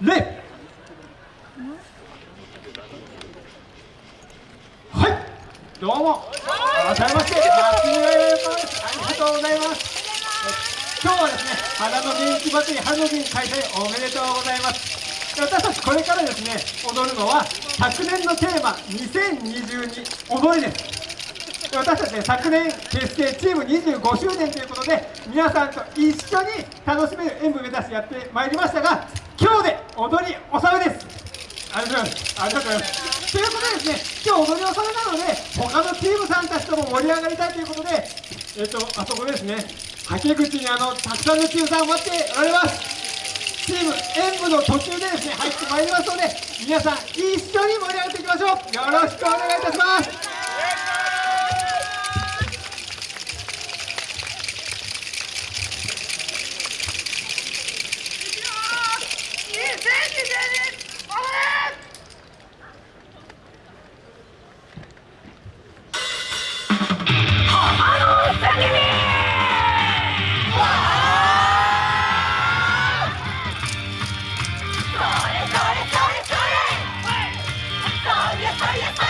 礼はいどうも。改めまして松村ですありがとうございます。今日はですね花の元気祭り春の元気開催おめでとうございます。私たちこれからですね踊るのは昨年のテーマ2022踊りです。私たちね昨年結成チーム25周年ということで皆さんと一緒に楽しめる演舞目指してやってまいりましたが今日で踊り納めです。ありがとうございますありがとうございますということでですね今日踊り納めなので他のチームさんたちとも盛り上がりたいということでえっ、とあそこですね。はけ口にあのたくさんのチームさん待っておられます。チーム演舞の途中でですね入ってまいりますので皆さん一緒に盛り上がっていきましょう。よろしくお願いいたします。Fire, fire, fire!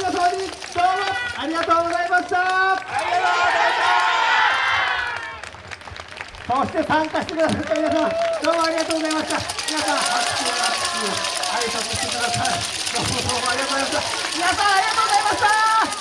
皆様にどうもありがとうございました。ありがとうございましたそして参加してくださった皆んどうもありがとうございました。皆さん拍手拍手挨拶してください。どうもどうもありがとうございました。皆さんありがとうございました。